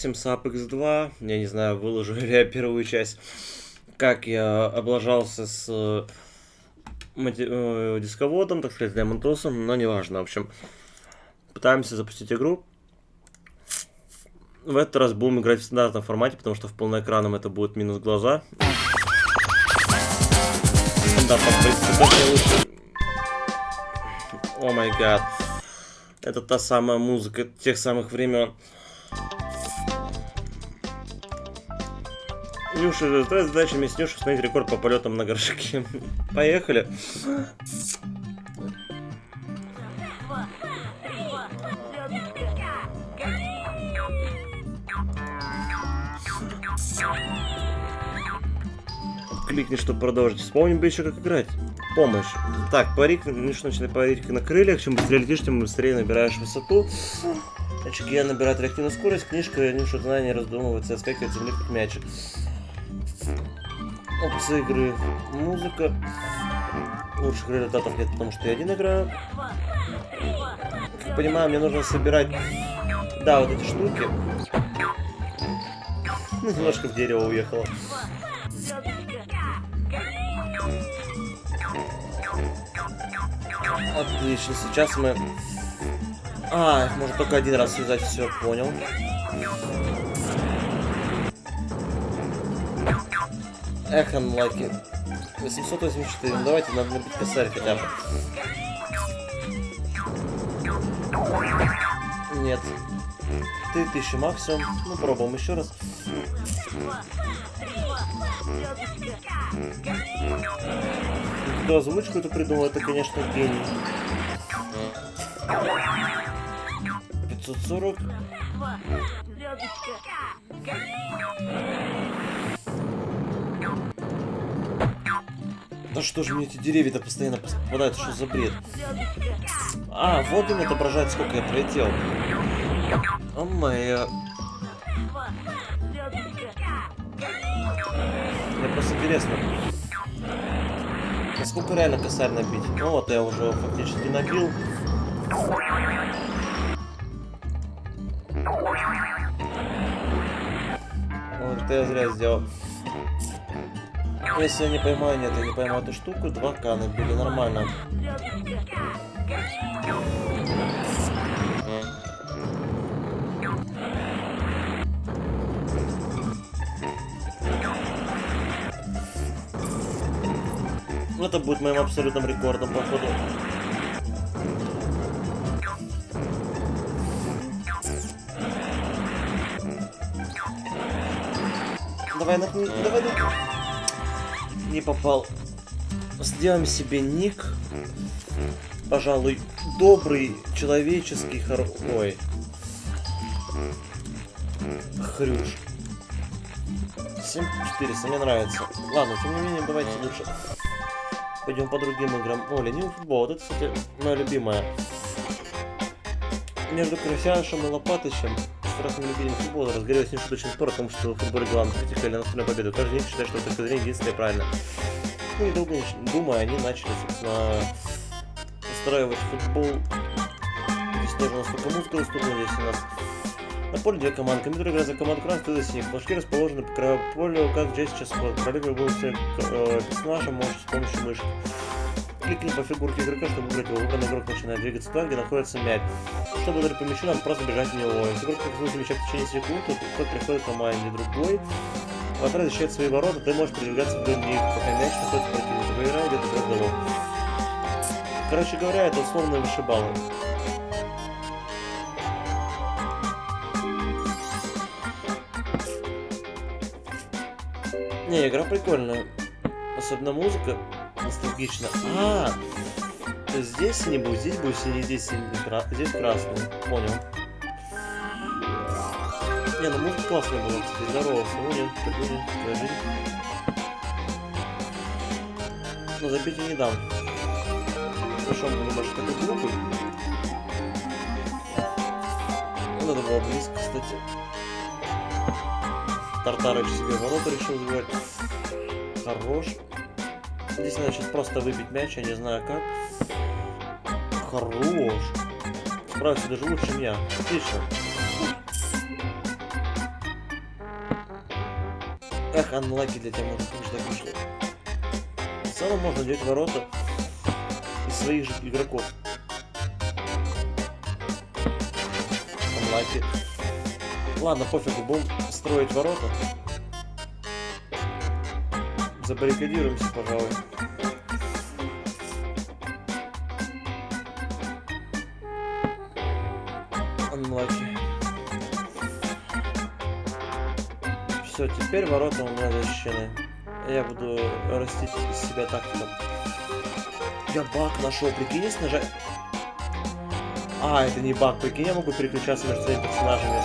Симсап X2, я не знаю, выложу ли я первую часть, как я облажался с э, э, дисководом, так сказать, Демонтосом, но неважно, в общем. Пытаемся запустить игру. В этот раз будем играть в стандартном формате, потому что в полноэкранном это будет минус глаза. Лучше. О май гад. Это та самая музыка тех самых времен. Нюша, твоя задача вместе с установить рекорд по полетам на горшке. Поехали. Кликни, чтобы продолжить. Вспомни бы еще, как играть. Помощь. Так, парик, Нюша начинает парить на крыльях. Чем быстрее летишь, тем быстрее набираешь высоту. Очки я набираю реактивную скорость. Книжка, Нюша знания раздумывается, отскакивает земли как мячик. Опции игры. Музыка. Лучших результатов нет, потому что я один играю. Как понимаю, мне нужно собирать... Да, вот эти штуки. Немножко в дерево уехало. Отлично, сейчас мы... А, их можно только один раз связать, все, понял. Эх, анлаки. 884, ну давайте, надо набить косарь хотя бы. Нет. 3000 максимум. Ну, пробуем еще раз. Кто озвучку эту придумал, это, конечно, гений. 540. Да что же мне эти деревья-то постоянно попадают, что за бред? А, вот он отображает, сколько я пролетел. О моя... Мне просто интересно, насколько реально косарь набить? Ну вот, я уже фактически набил. Вот это я зря сделал. Если я не поймаю, нет, я не поймаю эту штуку, 2К набили, нормально. Ну, это будет моим абсолютным рекордом, походу. Давай, напни... давай, давай. Не попал. Сделаем себе ник. Пожалуй, добрый, человеческий, хор... Ой. Хрюш. 7400, мне нравится. Ладно, тем не менее, давайте лучше пойдем по другим играм. О, ленивый футбол. Вот это, кстати, моя любимая. Между Крысяшем и Лопатычем страстным любителем футбола разгорелся нешуточный спор о том, что в футболе главная критика или настольная победа. Каждый день считает, что точка зрения единственная и правильно. Ну и долго думая, они начали, собственно, устраивать футбол. Здесь тоже настолько музыка доступна, здесь у нас на поле две команды. Компьютер играет за команду красный, ты за синих. Флажки расположены по краю поля, как здесь сейчас Королева будет э, персонажа, можешь с помощью мышки. Кликни по фигурке игрока, чтобы выбрать его. Выбранный игрок начинает двигаться туда, где находится мяч. Чтобы ударить по мячу, надо просто бежать в него. Если игрок касается мяча в течение секунд, то тот приходит к команде другой. Вратарь защищает свои ворота, ты можешь передвигаться вдоль них, пока мяч находится противника. Поиграй где-то трех голов. Короче говоря, это условные вышибалы. Не, игра прикольная. Особенно музыка ностальгична. А, то здесь синий здесь будет синий, здесь синий, здесь красный. Понял. Не, ну музыка классная была, кстати, здорово, сегодня, твоя жизнь. Но забить я не дам. Хорошо, он думаешь, это глупый. Ну, надо было близко, кстати. Тартарыч себе ворота решил забивать. Хорош. Здесь надо сейчас просто выбить мяч, я не знаю как. Хорош. Справился даже лучше меня. Отлично. Эх, анлаки для тебя может быть так вышло. В целом можно делать ворота из своих же игроков. Анлаки. Ладно, пофигу, будем строить ворота. Забаррикадируемся, пожалуй. Unlucky. Все, теперь ворота у меня защищены. Я буду растить из себя тактиком. Я баг нашел, прикинь, если нажать... А, это не баг, прикинь, я могу переключаться между своими персонажами.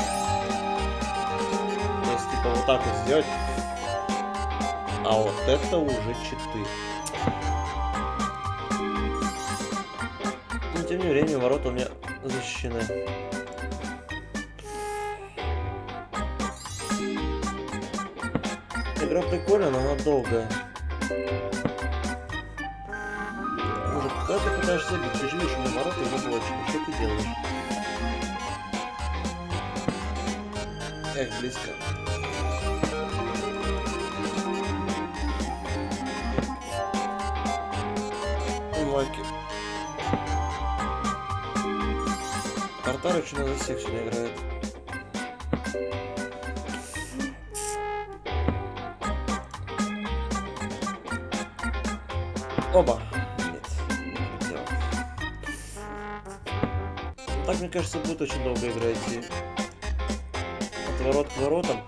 То есть, типа, вот так вот сделать. А вот это уже читы. Но тем не менее, ворота у меня защищены. Игра прикольная, но она долгая. Может, когда ты пытаешься забить, ты же видишь, у меня ворота заблочены. Что ты делаешь? Эх, близко. Тартар очень на засекшене играет. Оба. Нет, не. Так, мне кажется, будет очень долго игра идти. От ворот к воротам.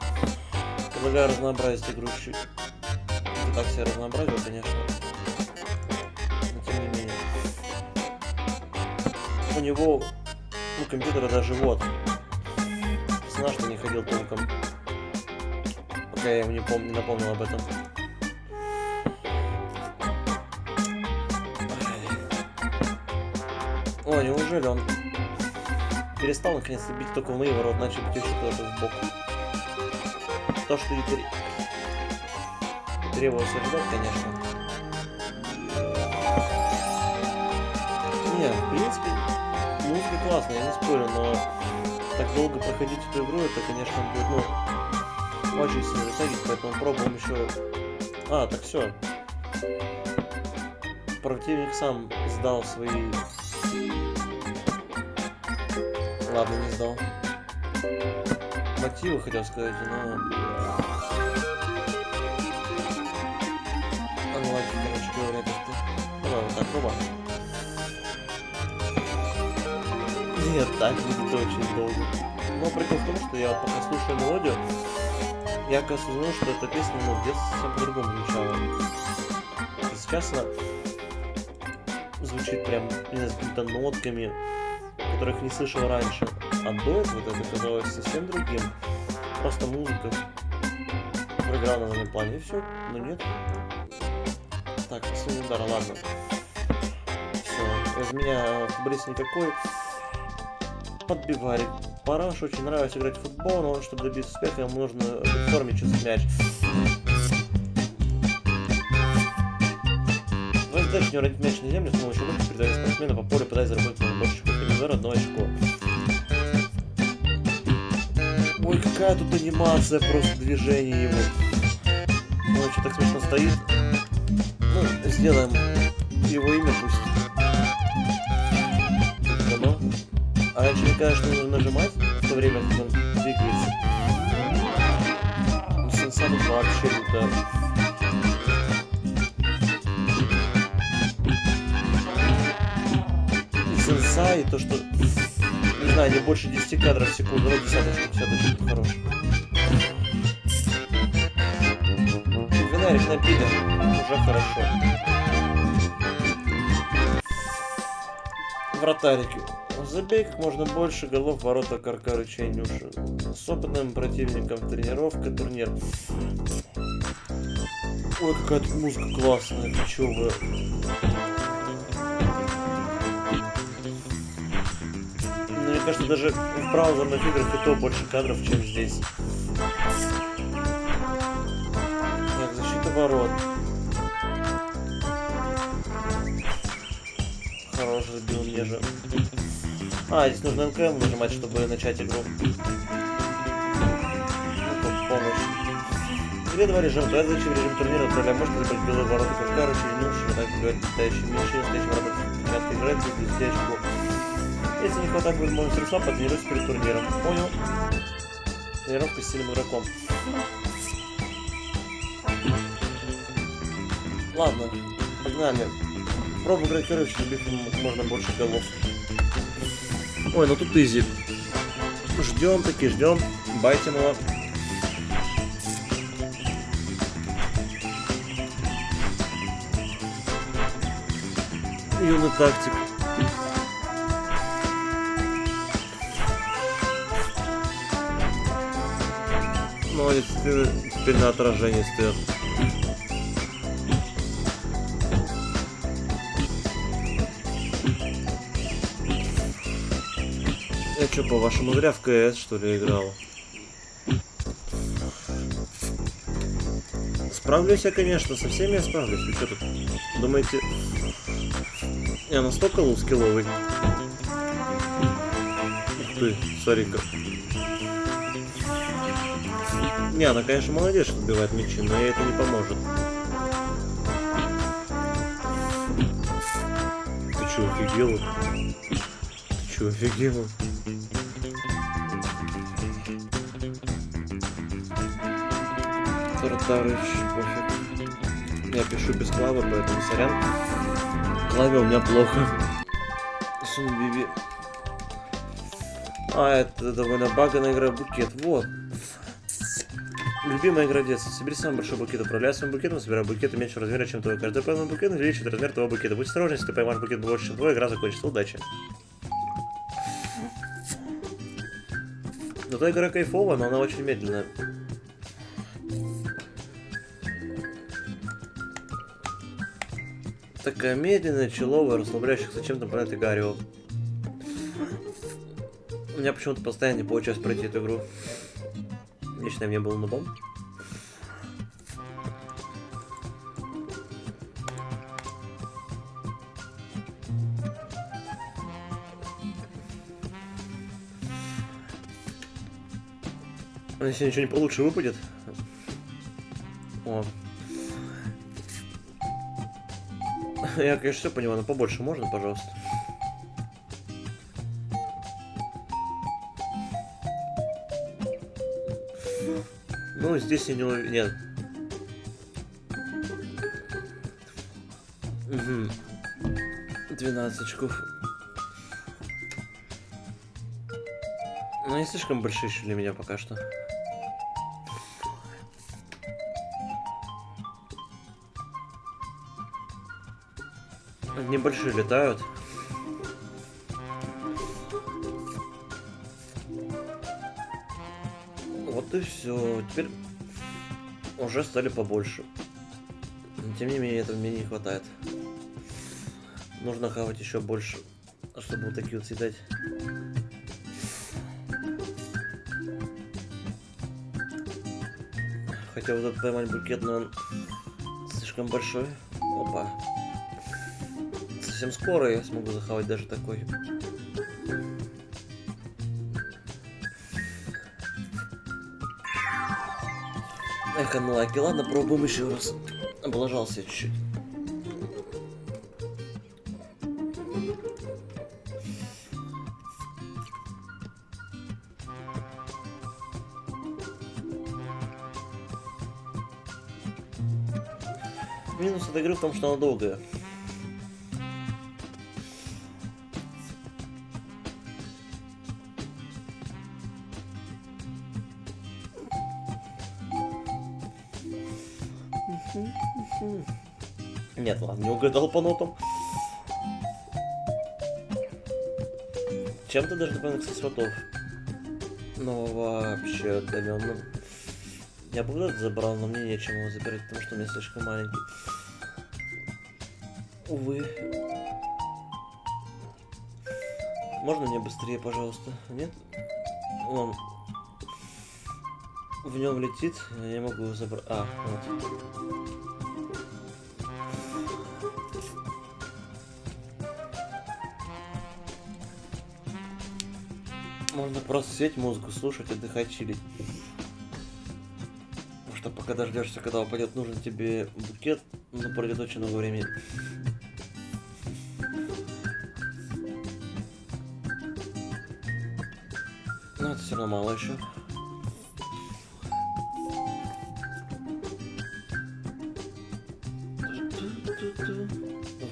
Предлагаю разнообразить игру. Это так себе разнообразил, конечно. Но тем не менее. У него у компьютера даже вот. Персонаж что не ходил толком. Пока я ему не, пом не напомнил об этом. О, неужели он перестал наконец-то бить только в мои ворота, начал бить еще куда-то в бок. То, что тр... требовалось ожидать, конечно. Не, в принципе, классная, я не спорю, но так долго проходить эту игру, это, конечно, будет, ну, очень сильно затягивать, поэтому пробуем еще... А, так все. Противник сам сдал свои Ладно, не сдал. Мотивы хотел сказать, но... Анлаки, короче говоря, как-то. Давай вот так, оба. Нет, так будет очень долго. Но прикол в том, что я пока слушаю мелодию, я оказывается узнал, что эта песня, ну, в детстве совсем по-другому звучала. Сейчас она звучит прям, знаю, с какими-то нотками, которых не слышал раньше. А до этого это казалось совсем другим. Просто музыка проиграла на заднем плане и все. Но нет. Так, последний удар, ладно. Все, из меня футболист никакой. Подбиварик. Параш очень нравится играть в футбол, но чтобы добиться успеха, ему нужно в форме чувствовать мяч. Твоя задача не уронить мяч на землю с помощью руки, передавая спортсмена по полю, пытаясь заработать на больше комбинезора одно очко. Ой, какая тут анимация просто движения его. Он что так смешно стоит. Ну, сделаем его имя пусть. А раньше мне кажется, нужно нажимать в то время, как он двигается. Ну, сенса тут вообще лютая. Сенса и то, что не знаю, не больше 10 кадров в секунду, ну десяточку, десяточку, хорош. Винарик напилен, уже хорошо. Вратарики. Забей как можно больше голов ворота Каркары Чайнюши. С опытным противником тренировка, турнир. Ой, какая тут музыка классная, чё вы? Мне кажется, даже в браузерных играх и то больше кадров, чем здесь. Так, защита ворот. Хорош, забил мне же. А, здесь нужно НКМ нажимать, чтобы начать игру. Ну, помощь. игре два режима. Задача в режим турнира отправляя мышку, либо белые ворота кошка, ручей нюши, так говорят, летающие меньше, стоящим работать, порядка играть, без блестящего. Если не хватает возможности средства, потренируйся перед турниром. Понял? Тренировка с сильным игроком. Ладно, погнали. Пробуем играть короче, забив можно больше голов. Ой, ну тут изи. Ждем таки, ждем. Байтим его. Юный тактик. Ты теперь на отражении стоят. Что, по-вашему, зря в КС, что ли, играл? Справлюсь я, конечно, со всеми я справлюсь. Вы что тут, думаете, я настолько лускилловый? Ух ты, смотри-ка. Не, она, конечно, молодец, что убивает мечи, но ей это не поможет. Ты что, офигел? Ты что, офигел? Тартарыч, пофиг. Я пишу без клавы, поэтому сорян. Клаве у меня плохо. Сунбиби. А, это довольно баганая игра букет. Вот. Любимая игра детства. Собери самый большой букет, управляй своим букетом, собирай букеты меньше размера, чем твой. Каждый пойманный букет увеличивает размер твоего букета. Будь осторожен, если ты поймаешь букет больше, чем твой, игра закончится. Удачи. Зато игра кайфовая, но она очень медленная. Такая медленная, человая, расслабляющихся чем-то про это Гарио. У меня почему-то постоянно не получается пройти эту игру. Лично мне был нубом. А если ничего не получше выпадет. О. Я, конечно, все понимаю, но побольше можно, пожалуйста. Ну, здесь я не уверен. Нет. Угу. 12 очков. Ну, не слишком большие еще для меня пока что. Небольшие летают. Вот и все. Теперь уже стали побольше. Но, тем не менее, этого мне не хватает. Нужно хавать еще больше, чтобы вот такие вот съедать. Хотя вот этот поймать букет, но он слишком большой. Опа. Совсем скоро я смогу захавать даже такой. Эх, анлаки. Ладно, пробуем еще раз. Облажался чуть-чуть. Минус этой игры в том, что она долгая. Угадал по нотам. Чем-то даже напоминает кстати, сватов. Но вообще отдаленно. Я бы вот забрал, но мне нечем его забирать, потому что у меня слишком маленький. Увы. Можно мне быстрее, пожалуйста? Нет? Он в нем летит, я не могу его забрать. А, вот. Просто сидеть, музыку слушать, отдыхать, чилить. Потому что пока дождешься, когда упадет нужен тебе букет, но пройдет очень много времени. Но это все равно мало еще.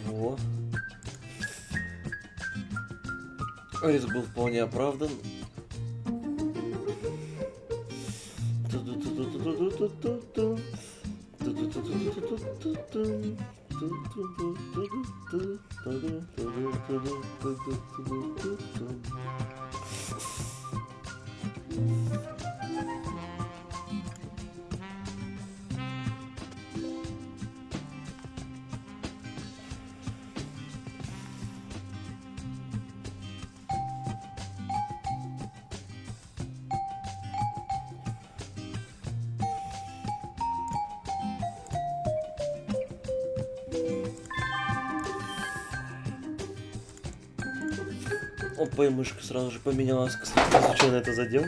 Во. Риск был вполне оправдан. И мышка сразу же поменялась. Кстати, случайно это задел.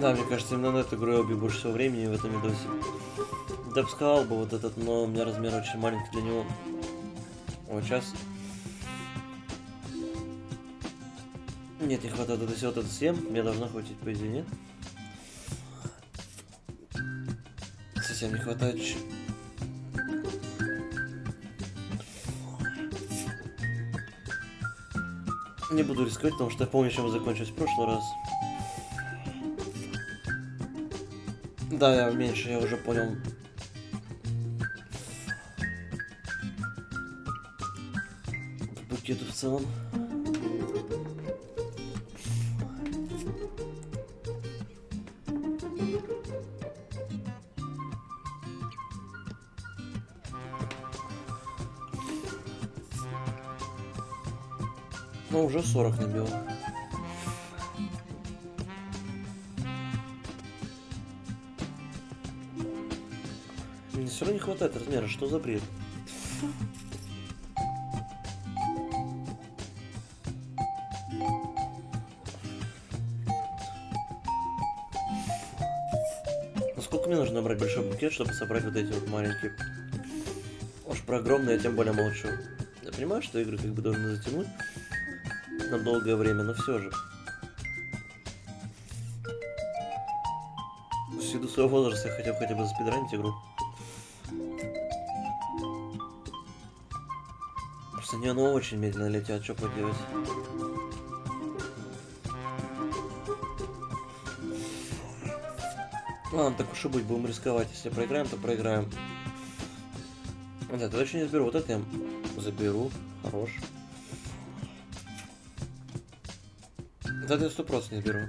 Да, мне кажется, именно на эту игру я убью больше всего времени в этом видосе. Да бы сказал бы вот этот, но у меня размер очень маленький для него. Вот сейчас Нет, не хватает. Это все вот это съем. Мне должно хватить, по идее, нет? Совсем не хватает. Не буду рисковать, потому что я помню, чем мы в прошлый раз. Да, я меньше, я уже понял. Букету в целом. Уже 40 набил. Мне все равно не хватает размера, что за бред? Насколько мне нужно набрать большой букет, чтобы собрать вот эти вот маленькие? Уж про огромные я тем более молчу. Я понимаю, что игры как бы должны затянуть на долгое время, но все же. Ввиду своего возраста я хотел хотя бы заспидранить игру. Просто не оно очень медленно летят, что поделать. Ладно, так уж и быть, будем рисковать. Если проиграем, то проиграем. Нет, это еще не заберу. Вот это я заберу. Хорош. Сто просто не беру.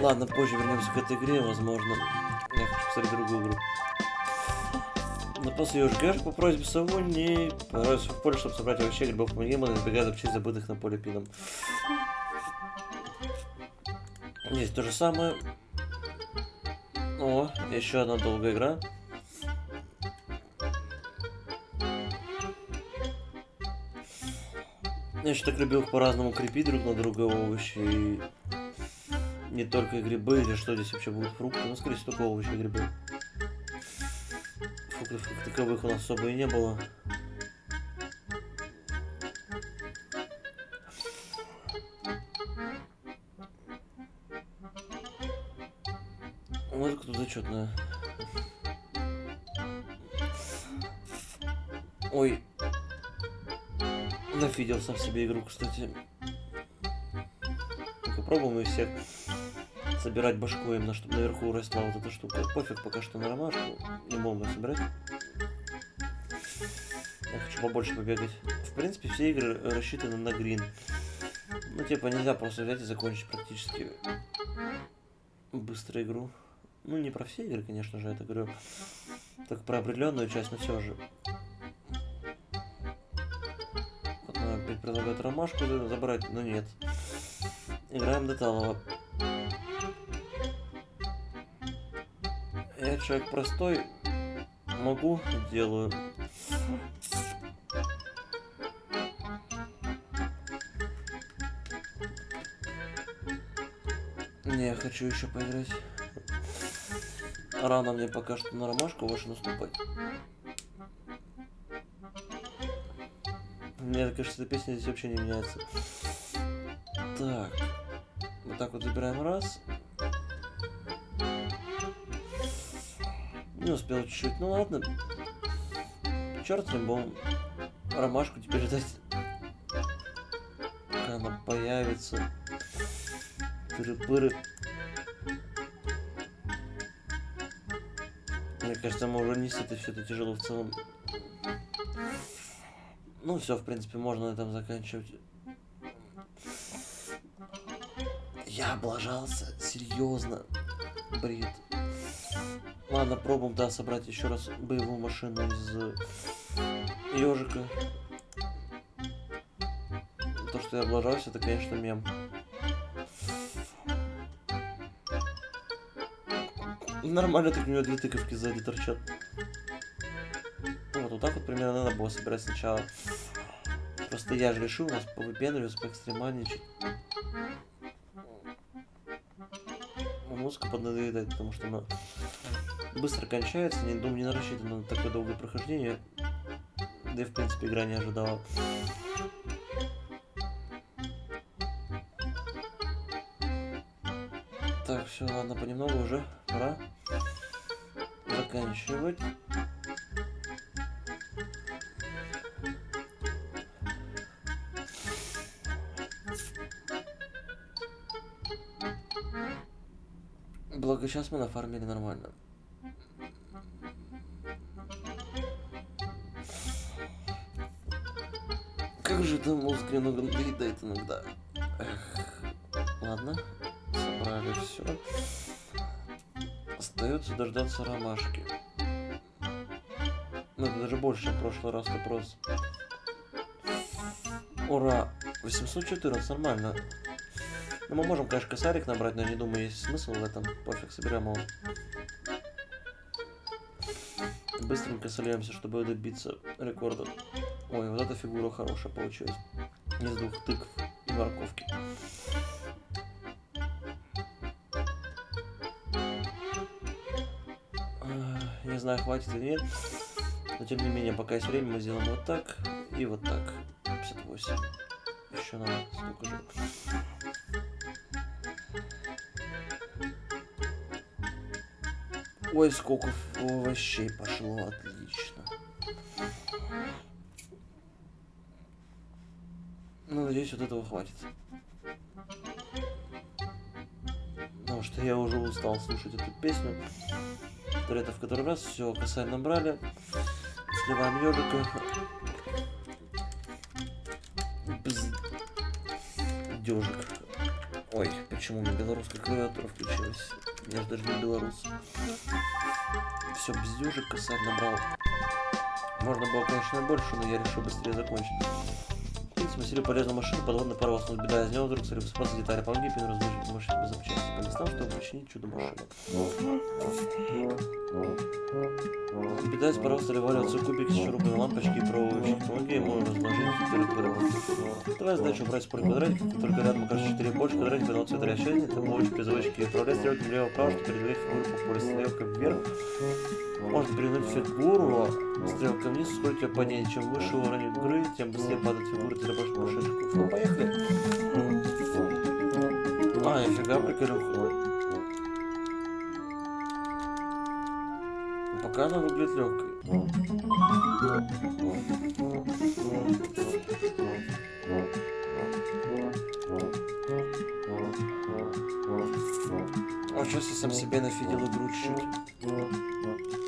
Ладно, позже вернемся к этой игре, возможно. Я хочу посмотреть другую игру. После УЖГ по просьбе Саву не понравился в поле, чтобы собрать овощей, грибов, помогима, избегая запчастей, забытых на поле пином. Здесь то же самое. О, еще одна долгая игра. Я еще так любил по-разному крепить друг на друга овощи. И не только грибы, или что здесь вообще будут фрукты, ну, скорее всего, только овощи и грибы. Фруктов как таковых у нас особо и не было. Вот кто зачетная. Ой. Нафидел сам себе игру, кстати. Только пробуем и всех собирать башку именно, чтобы наверху росла вот эта штука. Пофиг пока что на ромашку. Не могу собирать. Я побольше побегать. В принципе, все игры рассчитаны на грин. Ну, типа, нельзя просто взять и закончить практически быстро игру. Ну, не про все игры, конечно же, это говорю. Так про определенную часть, но все же. Вот предлагают ромашку забрать, но нет. Играем до талого. Я человек простой, могу, делаю. Не, я хочу еще поиграть. Рано мне пока что на ромашку вашу наступать. Мне кажется, эта песня здесь вообще не меняется. Так. Вот так вот забираем раз. Не успел чуть-чуть. Ну ладно. Черт с ним, ромашку теперь ждать. Когда она появится. Тыры-пыры. Мне кажется, мы уже не это все это тяжело в целом. Ну все, в принципе, можно на этом заканчивать. Я облажался, серьезно. Бред. Ладно, пробуем, да, собрать еще раз боевую машину из ежика. То, что я облажался, это, конечно, мем. Нормально так у него две тыковки сзади торчат. Вот, вот так вот примерно надо было собирать сначала. Просто я же решил у нас повыпендриваться, поэкстремальничать. Музыка поднадоедает, потому что она быстро кончается, не, думаю, не рассчитана на такое долгое прохождение. Да и в принципе игра не ожидала. Так, все, ладно, понемногу уже пора заканчивать. Благо сейчас мы нафармили нормально. Это мозг немного надоедает иногда. Эх. Ладно, собрали все. Остается дождаться ромашки. Ну, это даже больше, чем в прошлый раз вопрос. Ура! 814, нормально. Ну, мы можем, конечно, косарик набрать, но я не думаю, есть смысл в этом. Пофиг, соберем его. Быстренько сольемся, чтобы добиться рекорда. Ой, вот эта фигура хорошая получилась. Из двух тыкв и морковки. Не знаю, хватит или нет. Но тем не менее, пока есть время, мы сделаем вот так и вот так. 58. Еще надо столько же. Ой, сколько овощей пошло, отлично. Надеюсь, вот этого хватит. Потому что я уже устал слушать эту песню. Это в который раз. Все, косарь набрали. Сливаем ежика. Дежик. Ой, почему у меня белорусская клавиатура включилась? Я же даже не белорус. Все, без дежик косарь набрал. Можно было, конечно, больше, но я решил быстрее закончить смастерил полезную машину, подводный паровоз, но беда из него вдруг стали высыпаться детали. Помоги Пину разложить машину запчасти по местам, чтобы починить чудо-машину. Беда паровоза стали валиваться кубики с шурупами, лампочки и проволочки. Помоги ему разложить перед паровозом. Давай задачу убрать спор квадратик, только рядом окажется 4 больше квадратик, одного цвета расчетник, это помочь призывочки. Управлять стрелками влево-вправо, чтобы передвигать фигуру по полю стрелкой вверх. Можно перевернуть фигуру стрелкой вниз, сколько падение. Чем выше уровень игры, тем быстрее падает фигура, ты больше машинку. Ну, поехали. А, нифига, приколюха. Пока она выглядит легкой. А сейчас я сам себе нафидел игру чуть-чуть.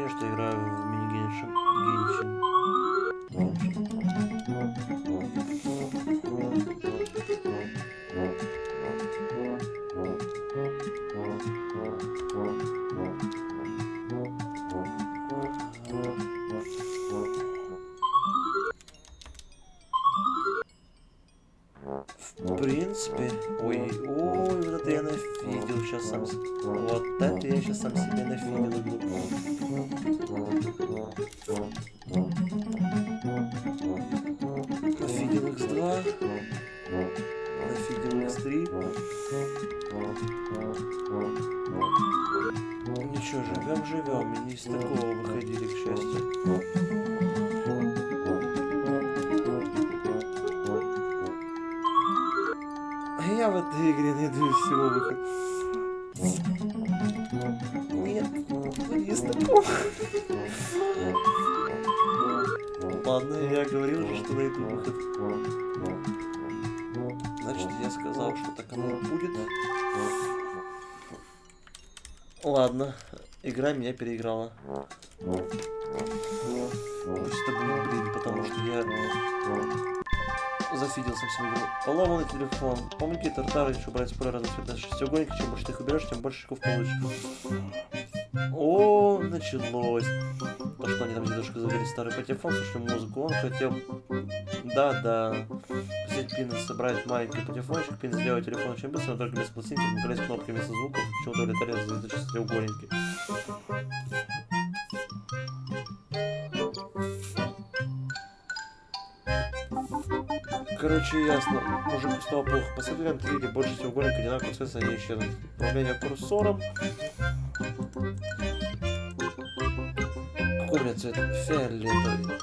Ощущение, что играю в мини-геншин. Игра меня переиграла. Пусть это будет блин, потому что я зафидел сам себе игру. Поломанный телефон. Помните, тартары еще брать споры разных цветов шестиугольники. Чем больше ты их уберешь, тем больше очков получишь. О, началось. То, что они там дедушка завели старый патефон, слушали музыку, он хотел... Да-да. Взять пин, собрать маленький патефончик, пин сделать телефон очень быстро, но только без пластинки, вместо кнопки вместо звуков, почему-то улетали за шестиугольники. Короче, ясно. Мужику стало плохо. Посмотрели на 3D больше треугольник одинакового цвета, они исчезнут. Управление курсором. Какой цвет? Фиолетовый.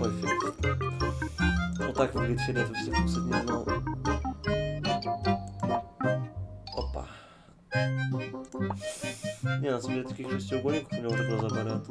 Ой, фиолетовый. Вот так выглядит фиолетовый стих, кстати, не знал. Опа. Не, на самом деле таких шестиугольников у меня уже глаза болят.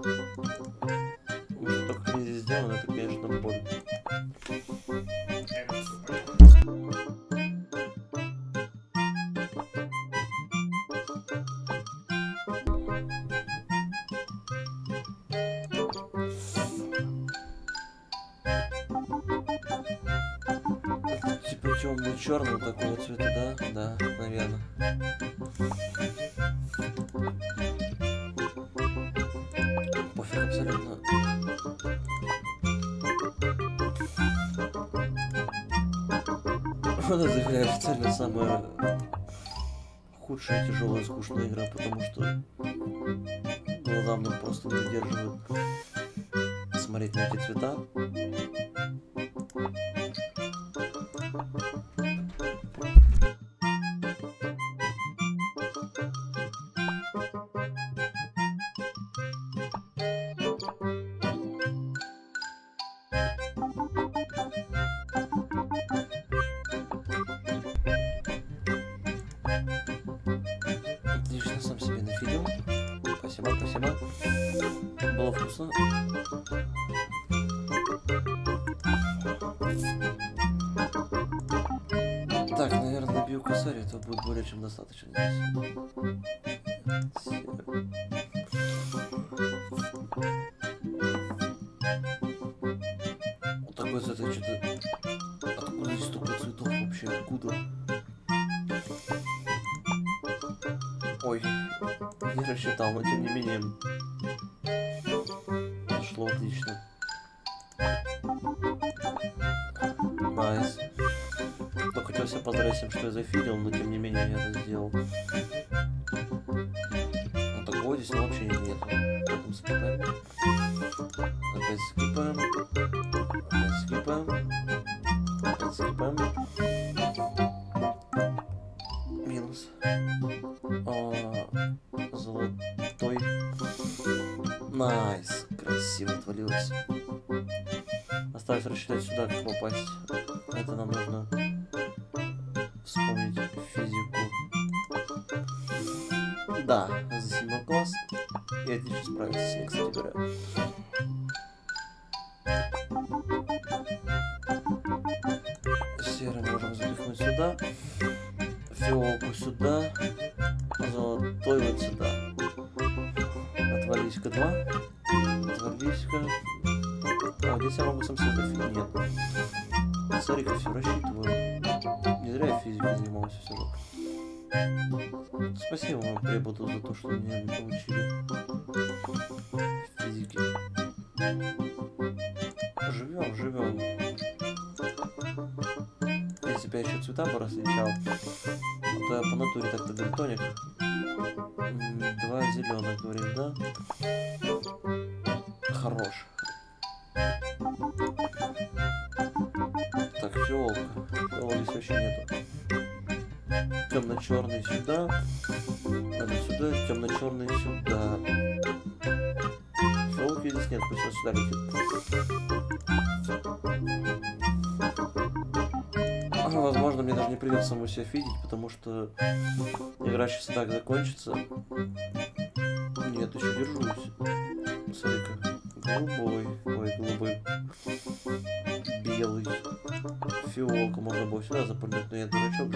Худшая, тяжелая, скучная игра, потому что Спасибо, спасибо. Было вкусно. Сори, это будет более чем достаточно здесь. Вот такой цвет, я что-то... Откуда здесь столько цветов вообще? Откуда? Рассчитал, но тем не менее... Зашло отлично. Nice. Только хотел себя поздравить что я зафидел, но тем не менее я это сделал. Nice. Красиво отвалилось. Осталось рассчитать сюда, как попасть. Это нам Смотри, все рассчитываю. Не зря я физикой занимался все. Спасибо вам, преподу, за то, что меня научили физике. Живем, живем. Если бы я еще цвета бы различал, то я по натуре так-то бентоник. Темно-черный сюда. Надо сюда, темно-черный сюда. Фиолки здесь нет, пусть он сюда летит. А, возможно, мне даже не придется саму себя фидить, потому что игра сейчас так закончится. Нет, еще держусь. Смотри-ка. Голубой. Ой, голубой. Белый. Фиолка. Можно было сюда запрыгнуть, но я дурачок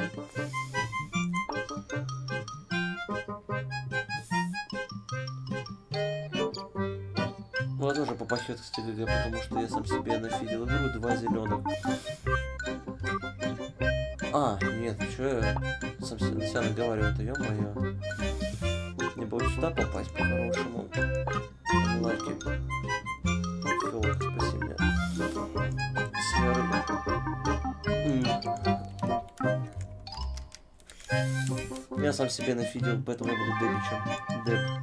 116 ГГ, потому что я сам себе нафидил игру, два зеленых. А, нет, что я сам себе говорю, это ё-моё. Мне бы сюда попасть по-хорошему. Лаки. Фиолок, спаси меня. Серый. Я сам себе нафидил, поэтому я буду дебичем. Деб.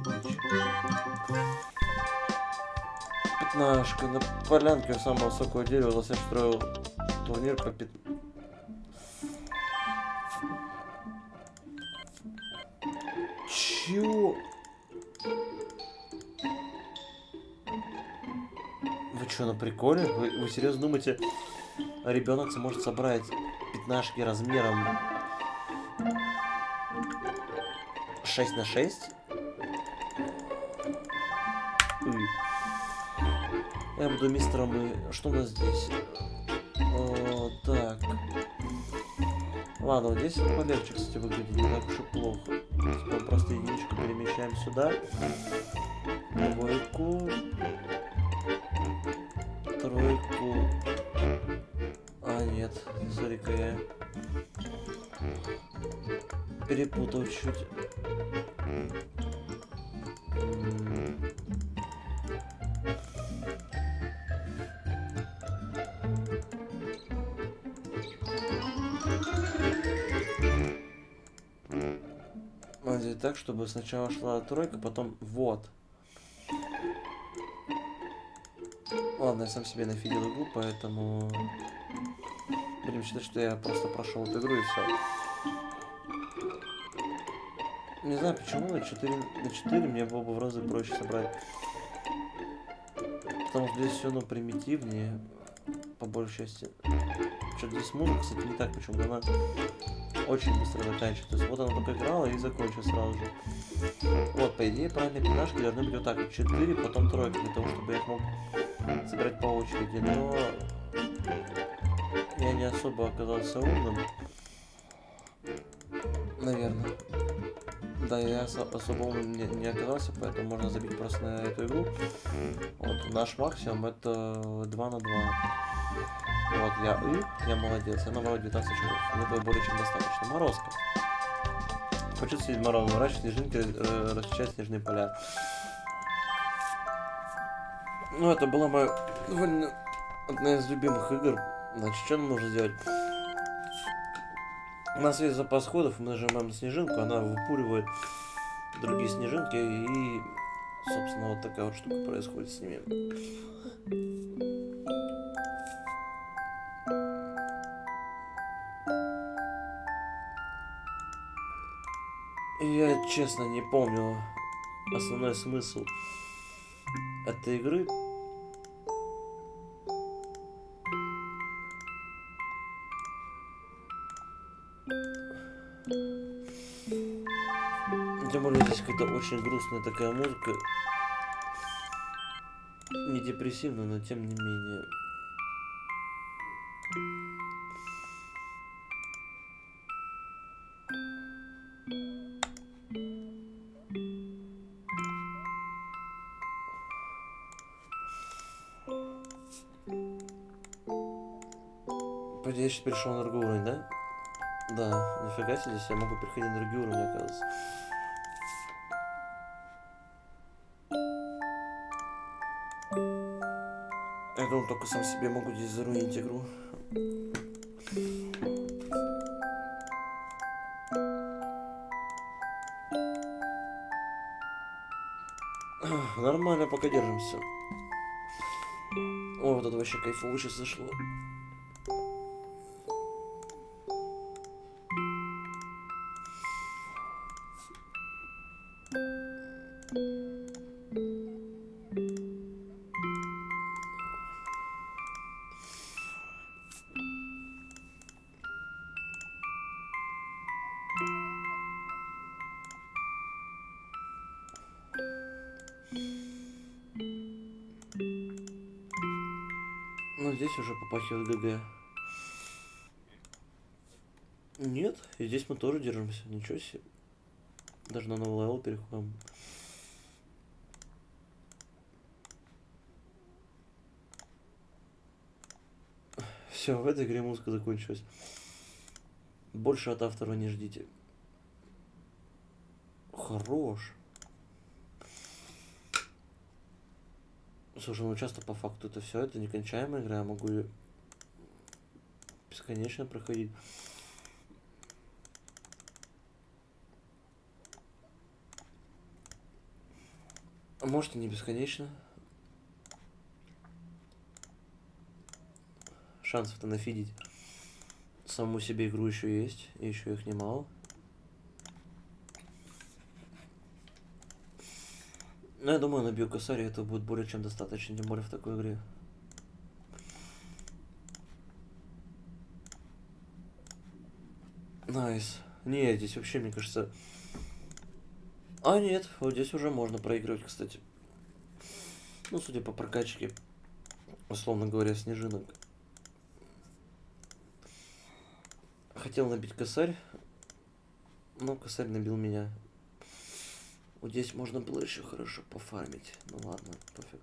Пятнашка. На полянке самого высокого дерева Лосев строил турнир по пят... Чё? Вы что, на приколе? Вы, вы серьезно думаете, ребенок сможет собрать пятнашки размером 6 на 6? Я буду мистером и... Что у нас здесь? О, так. Ладно, вот здесь полегче, кстати, выглядит. Не так уж и плохо. Мы просто единичку перемещаем сюда. Двойку. Тройку. А, нет. Смотри-ка я. Перепутал чуть. Чтобы сначала шла тройка, потом вот. Ладно, я сам себе нафидел игру, поэтому будем считать, что я просто прошел эту игру и все. Не знаю почему на 4 на 4 мне было бы в разы проще собрать. Потому что здесь все ну примитивнее, по большей части. Что-то здесь музыка, кстати, не так почему-то она очень быстро заканчивается. То есть вот она только играла и закончила сразу же. Вот, по идее, правильные пятнашки должны быть вот так вот. 4, потом тройка, для того, чтобы я их мог собирать по очереди. Но я не особо оказался умным. Наверное. Да, я особо умным не, не оказался, поэтому можно забить просто на эту игру. Вот, наш максимум это 2 на 2. Вот, я И, я молодец, я набрал 19 очков. Мне этого более чем достаточно. Морозка. Почувствовать мороз, мрачные снежинки, э, расчищать снежные поля. Ну, это была моя довольно одна из любимых игр. Значит, что нам нужно сделать? У нас есть запас ходов, мы нажимаем на снежинку, она выпуривает другие снежинки, и, собственно, вот такая вот штука происходит с ними. Я, честно, не помню основной смысл этой игры. Тем более здесь какая-то очень грустная такая музыка. Не депрессивная, но тем не менее. Перешел на другой уровень, да? Да, нифига себе, здесь я могу переходить на другие уровни, оказывается. Я думал, только сам себе могу здесь заруинить игру. Нормально, пока держимся. О, вот это вообще кайфово сейчас зашло. Держимся. Ничего себе. Даже на новый level переходим. Все, в этой игре музыка закончилась. Больше от автора не ждите. Хорош. Слушай, ну часто по факту это все, это некончаемая игра, я могу бесконечно проходить. Может и не бесконечно. Шансов-то нафидить саму себе игру еще есть, и еще их немало. Ну, я думаю, набью косарь, это будет более чем достаточно, тем более в такой игре. Nice. Не, здесь вообще, мне кажется... А, нет, вот здесь уже можно проигрывать, кстати. Ну, судя по прокачке, условно говоря, снежинок. Хотел набить косарь, но косарь набил меня. Вот здесь можно было еще хорошо пофармить. Ну ладно, пофиг.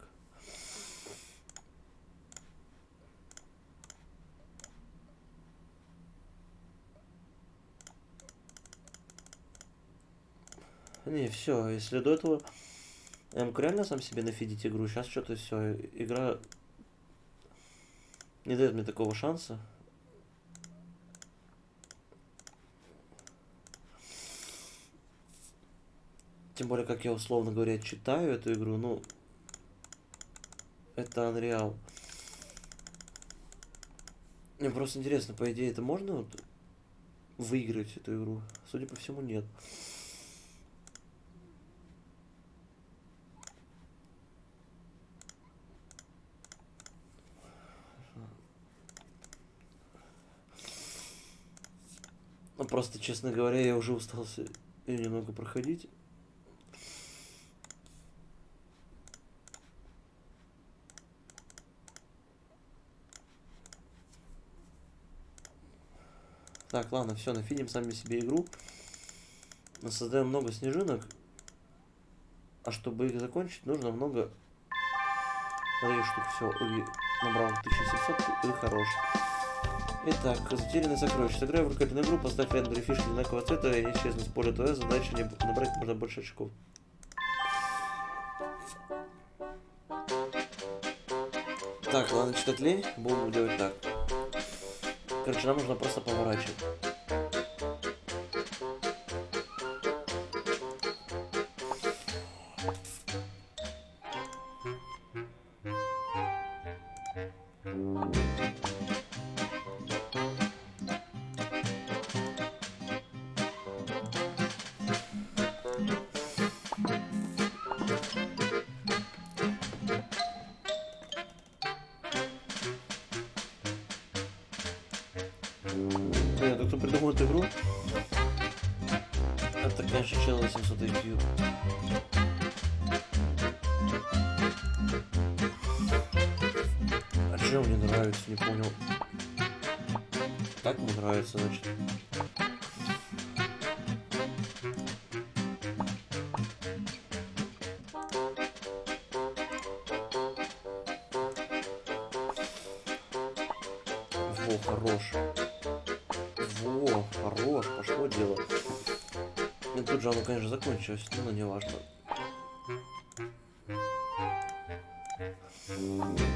Не, все, если до этого мог реально сам себе нафидить игру, сейчас что-то все, игра не дает мне такого шанса. Тем более, как я условно говоря читаю эту игру, ну, это Unreal. Мне просто интересно, по идее, это можно вот выиграть эту игру? Судя по всему, нет. Ну, просто, честно говоря, я уже устался ее немного проходить. Так, ладно, все, нафидим сами себе игру. Создаем много снежинок. А чтобы их закончить, нужно много этих штук. Все, набрал 1700 и хорош. Итак, затерянный сокровище. Сыграй в рукописную игру, поставь рядом две фишки одинакового цвета, и они исчезнут с поля твоя задача не набрать можно больше очков. Так, ладно, читать лень. Будем делать так. Короче, нам нужно просто поворачивать. Пошло дело. И тут же оно, конечно, закончилось, но не важно. Все,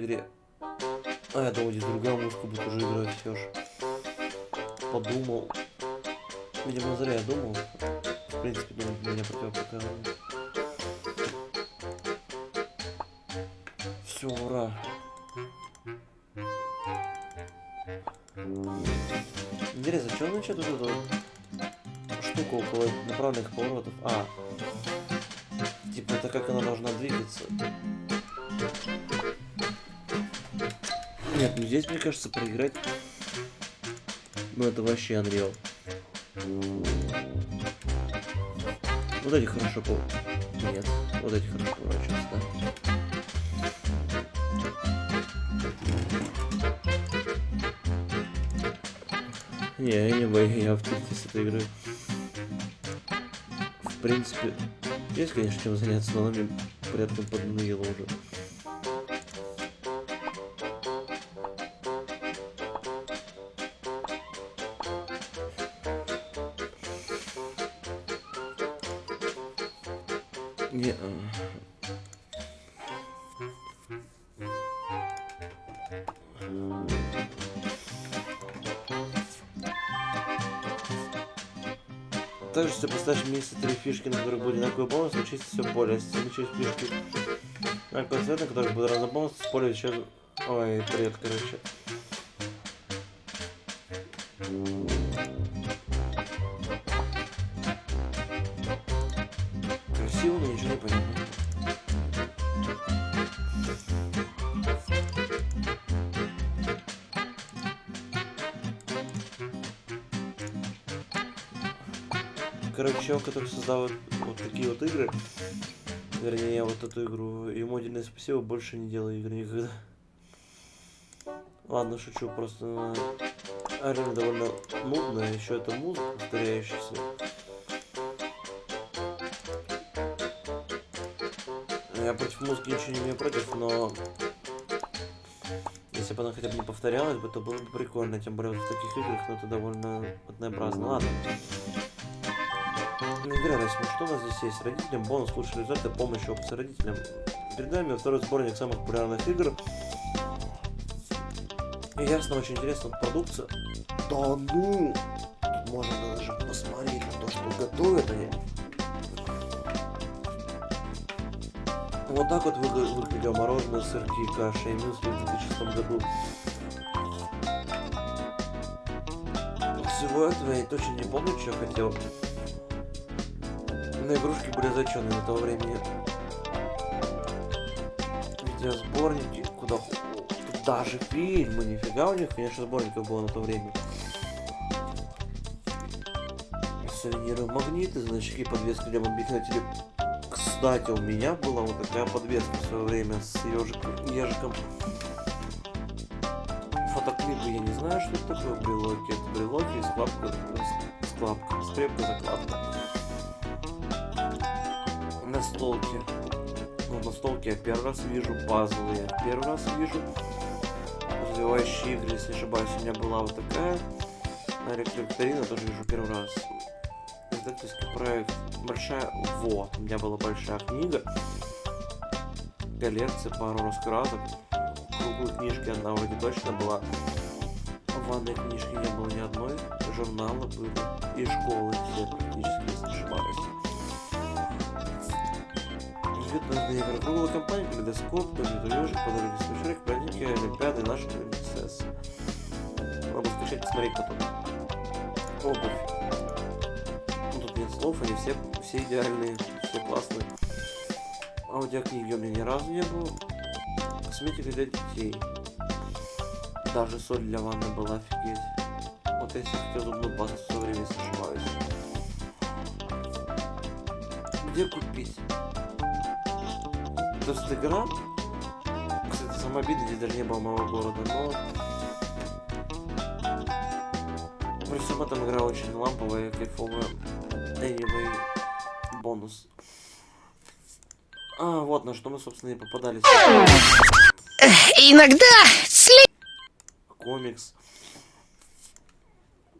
Все, вообще Unreal. Вот эти хорошо по... Нет, вот эти хорошо поворачиваются, да. Не, я не боюсь, я в тильте с этой игры. В принципе, есть, конечно, чем заняться, но она мне порядком поднадоела уже. Поставишь вместе три фишки, на которых будет одинаковый бонус, случится все поле. Если случились фишки на какой цвет, на которых будет разный бонус, с поля еще... Ой, привет, короче. Который создал вот, такие вот игры, вернее, вот эту игру, ему отдельное спасибо, больше не делаю игры никогда. Ладно, шучу, просто арена довольно нудная, еще это музыка повторяющаяся. Я против музыки ничего не имею против, но если бы она хотя бы не повторялась бы, то было бы прикольно, тем более в таких играх, но это довольно однообразно. Ладно. Игра Расим, что у нас здесь есть? Родителям бонус лучшие результаты, помощь опции родителям. Перед нами второй сборник самых популярных игр. И ясно, очень интересная продукция. Да ну! можно даже посмотреть на то, что готовят они. Вот так вот выглядел мороженое, сырки, каша и мюсли в 2006 году. Всего этого я точно не помню, что я хотел. Но игрушки были зачетные на того времени. Видеосборники, куда... Даже фильмы, нифига у них, конечно, сборников было на то время. Сувениры, магниты, значки, подвески для телефона кстати, у меня была вот такая подвеска в свое время с ежиком. ежиком. Фотоклипы я не знаю, что это такое брелоки. Это брелоки и складка, складка, скрепка, закладка. Настолки. Ну, настолки я первый раз вижу, пазлы я первый раз вижу. Развивающие игры, если не ошибаюсь, у меня была вот такая. На электровикторина тоже вижу первый раз. Издательский проект большая вот у меня была большая книга. Коллекция пару раскрасок круглые книжки одна вроде точно была. Ванной книжки не было ни одной. Журналы были. И школы все практически если не ошибаюсь Бюджетные игры. Круглая компания, калейдоскоп, компьютер подарки смешарик, праздники, олимпиады, наши принцессы. Надо скачать, посмотреть потом. Обувь слов, они все, все идеальные, все классные. Аудиокниги у меня ни разу не было. Косметика для детей. Даже соль для ванны была офигеть. Вот если хотел зубную пасту в свое время, если ошибаюсь. Где купить? То есть игра? Кстати, обидное, здесь даже не было моего города, но... При всем этом игра очень ламповая, кайфовая anyway бонус. А, вот на что мы, собственно, и попадались. Иногда. Комикс.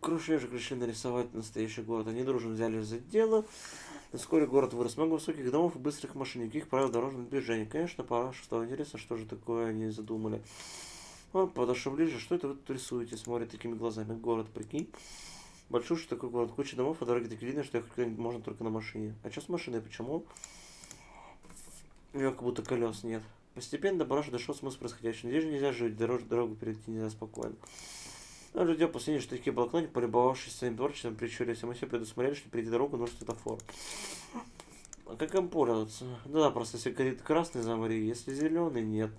Крушежик решили нарисовать настоящий город. Они дружно взяли за дело. Вскоре город вырос много высоких домов и быстрых машин, никаких правил дорожного движения. Конечно, пора, что интересно, что же такое они задумали. Он подошел ближе. Что это вы тут рисуете? Смотрит такими глазами. Город, прикинь. Большой такой город, куча домов, а дороги такие видно, что ехать можно только на машине. А что с машиной, почему? У него как будто колес нет. Постепенно до Бараша дошел смысл происходящего. Здесь же нельзя жить, дорогу перейти нельзя спокойно. Но люди опасения, что такие блокноты, полюбовавшись своим творчеством, прищурились, а мы все предусмотрели, что перейти дорогу нужен светофор. А как им пользоваться? Да, просто если горит красный, замри, если зеленый, нет.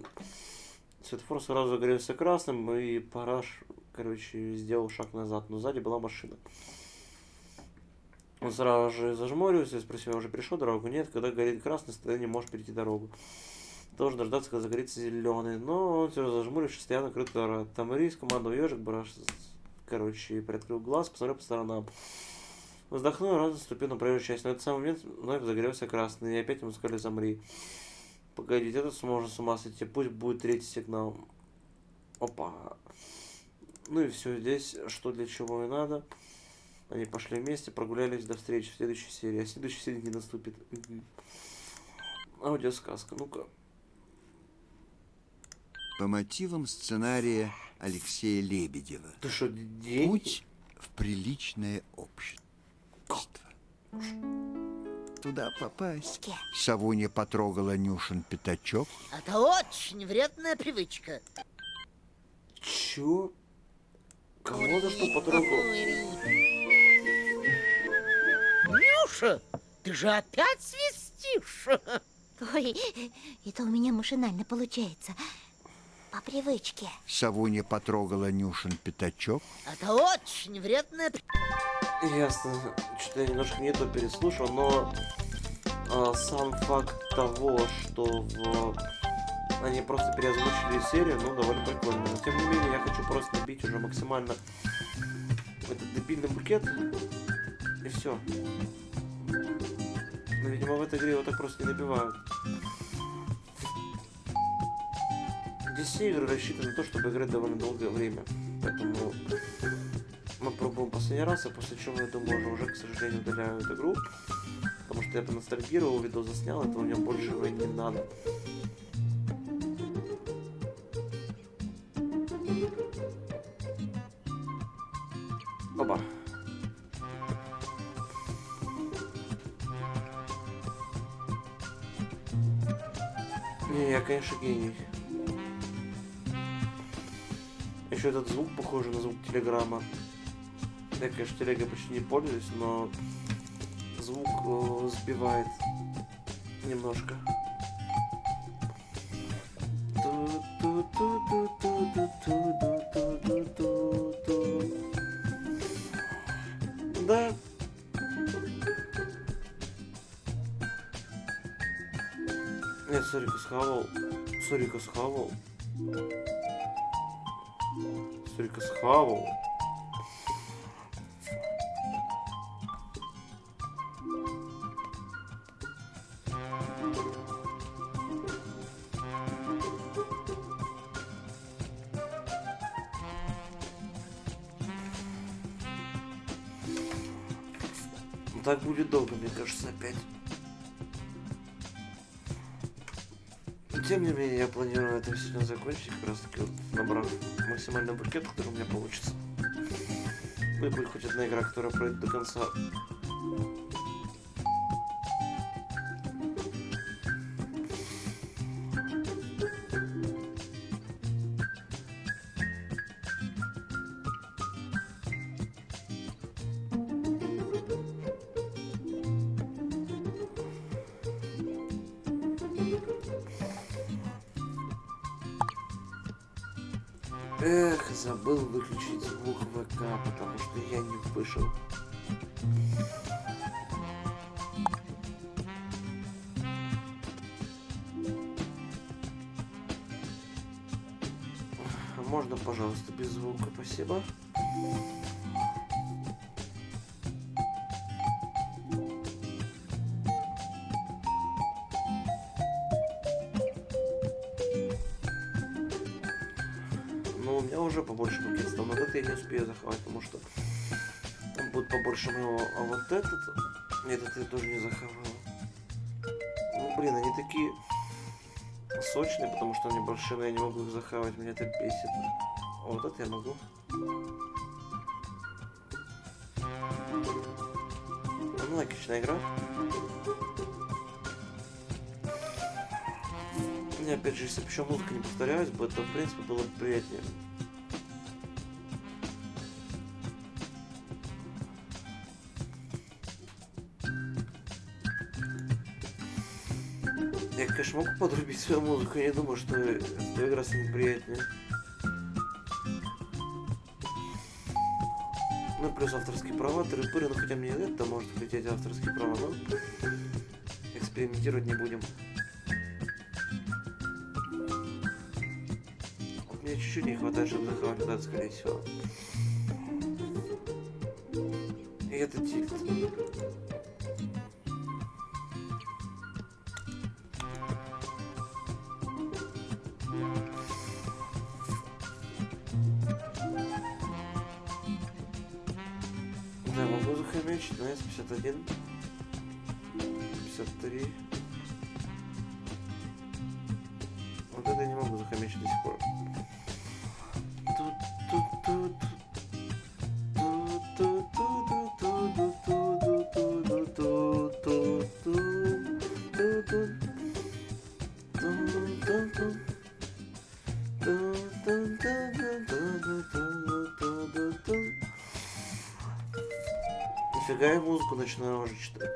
Светофор сразу загорелся красным, и Параш короче, сделал шаг назад, но сзади была машина. Он сразу же зажмурился и спросил, я уже перешел дорогу? Нет, когда горит красный, ты не можешь перейти дорогу. Должен дождаться, когда загорится зеленый. Но он все зажмурившись, стоял накрыт Там рис, командовал ежик, браш, короче, приоткрыл глаз, посмотрел по сторонам. Вздохнул, раз наступил на проезжую часть. Но этот самый момент вновь загорелся красный, и опять ему сказали замри. Погодите, этот сможет с ума сойти, пусть будет третий сигнал. Опа. Ну и все здесь, что для чего и надо. Они пошли вместе, прогулялись до встречи в следующей серии. А следующей серии не наступит. Аудиосказка, ну-ка. По мотивам сценария Алексея Лебедева. Ты что, деньги? Путь в приличное общество. Туда попасть. Савуня потрогала Нюшин пятачок. Это очень вредная привычка. Чё? Кого за что потрогал? Нюша, ты же опять свистишь? Ой, это у меня машинально получается. По привычке. Савуня потрогала Нюшин пятачок. Это очень вредная... Ясно. Что-то я немножко не то переслушал, но а, сам факт того, что в они просто переозвучили серию, ну, довольно прикольно. Но, тем не менее, я хочу просто набить уже максимально этот дебильный букет. И все. Но, видимо, в этой игре его так просто не набивают. Ресивер рассчитан на то, чтобы играть довольно долгое время. Поэтому мы пробуем последний раз, а после чего, я думаю, уже, уже, к сожалению, удаляю эту игру. Потому что я поностальгировал, видео заснял, этого мне больше не надо. Опа. Не, я, конечно, гений. Еще этот звук похож на звук телеграмма. Я, конечно, телегой почти не пользуюсь, но звук э, сбивает немножко. Да. Нет, сорика схавал. Сорика схавал. Сорика схавал. Так будет долго, мне кажется, опять. Тем не менее, я планирую это сегодня закончить, как раз таки вот набрав максимальный букет, который у меня получится. Ну и будет хоть одна игра, которая пройдет до конца. Вышел. Можно, пожалуйста, без звука, спасибо. Ну, у меня уже побольше стал. Но это я не успею захватить, потому что будет побольше моего. А вот этот... Нет, это я тоже не захавал. Ну, блин, они такие сочные, потому что они большие, но я не могу их захавать. Меня это бесит. А вот это я могу. Ну, логичная игра. Мне опять же, если бы еще музыка не повторялась бы, то в принципе было бы приятнее. Я, конечно, могу подрубить свою музыку, я не думаю, что эта игра станет приятнее. Ну, плюс авторские права, тыры-пыры, ну хотя мне это может хотеть авторские права, но экспериментировать не будем. Вот Мне чуть-чуть не хватает, чтобы захватить скорее всего. И это тильт. На начинаю уже читать.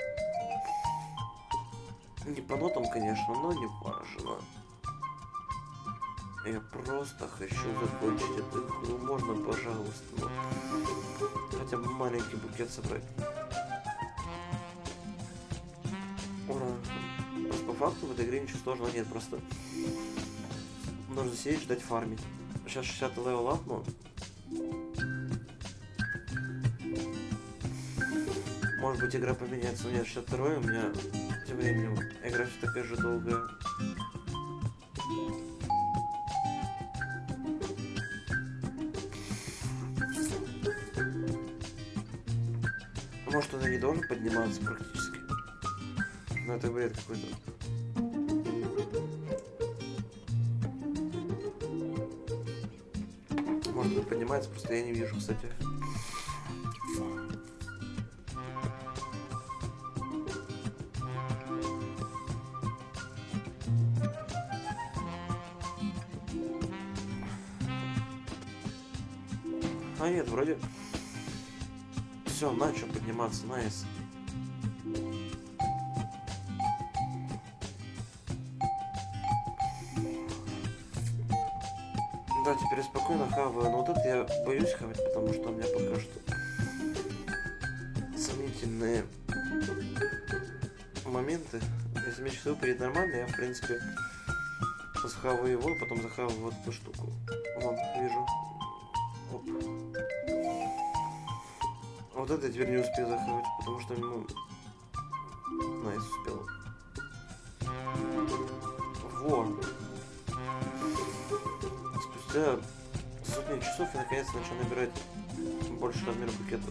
Не по нотам, конечно, но не важно. Я просто хочу закончить эту игру. Можно, пожалуйста, ну, хотя бы маленький букет собрать. Ура. Просто по факту в этой игре ничего сложного нет, просто нужно сидеть ждать фармить. Сейчас 60 level апну. Быть игра поменяется, но нет, 62 у меня тем временем игра все такая же долгая. Может она не должен подниматься практически. Но это бред какой-то. Может быть поднимается, просто я не вижу, кстати. Вроде... Все, начал подниматься, найс. Да, теперь спокойно хаваю, но вот это я боюсь хавать, потому что у меня пока что сомнительные моменты. Если меч всего будет нормально, я в принципе схаваю его, потом захаваю вот эту штуку. Вот это я теперь не успею захавать, потому что, ну... Nice, успел. Во! Спустя сотни часов я наконец начал набирать больше размера букета.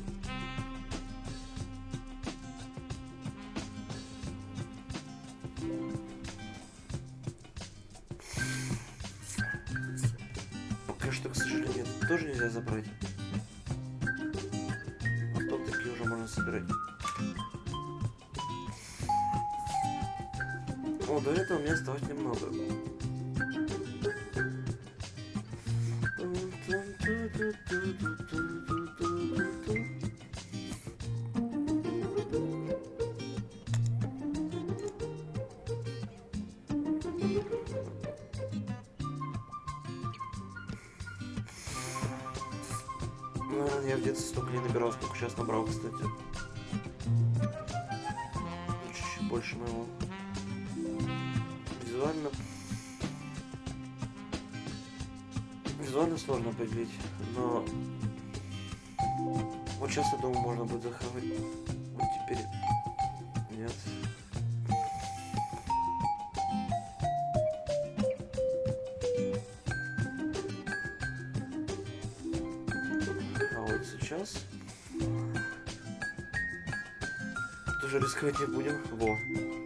Наверное, я в детстве столько не набирал, сколько сейчас набрал, кстати. Чуть-чуть больше моего. Визуально... Визуально сложно определить, но... Вот сейчас, я думаю, можно будет захавать. Вот теперь... Нет. Рисковать не будем. Во.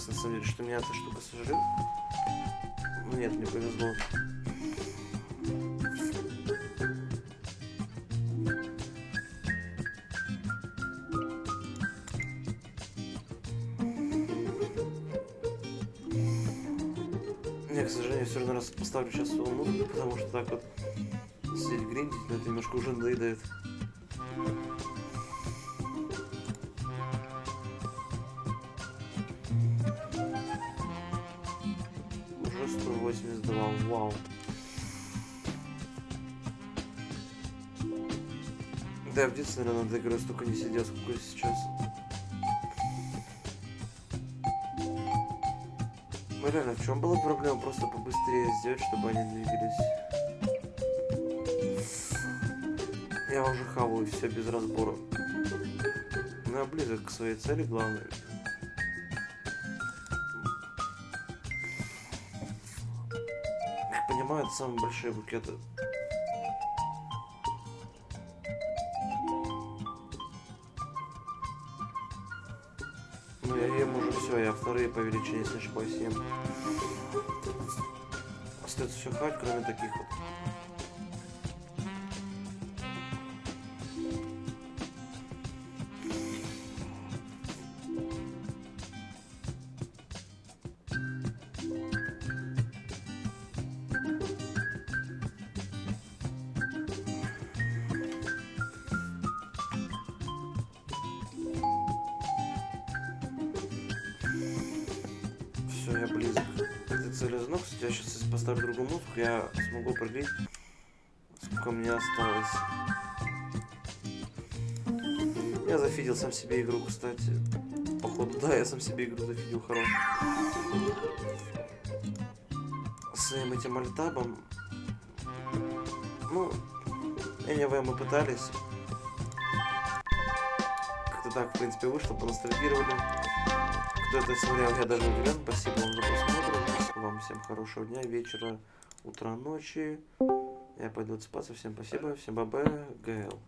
Боялся, на самом деле, что меня эта штука сожрет. Ну нет, мне повезло. Я, к сожалению, все равно раз поставлю сейчас свою музыку, потому что так вот сидеть гриндить, но это немножко уже надоедает. Уже 182, вау. Да, в детстве, наверное, над игрой столько не сидел, сколько сейчас. Ну реально, в чем была проблема? Просто побыстрее сделать, чтобы они двигались. Я уже хаваю все без разбора. Ну, я близок к своей цели, главное. Это самые большие букеты. Ну, я ем уже все, я вторые по величине, если ошибаюсь, ем. Остается все хать, кроме таких вот. смогу пробить. Сколько мне осталось. Я зафидил сам себе игру, кстати. Походу, да, я сам себе игру зафидил, хорош. Своим этим альтабом. Ну, anyway, мы пытались. Как-то так, в принципе, вышло, поностальгировали. Кто это смотрел, я даже удивлен. Спасибо вам за просмотр. Вам всем хорошего дня, вечера утро ночи. Я пойду отсыпаться. Всем спасибо. Всем бабе. ГЛ.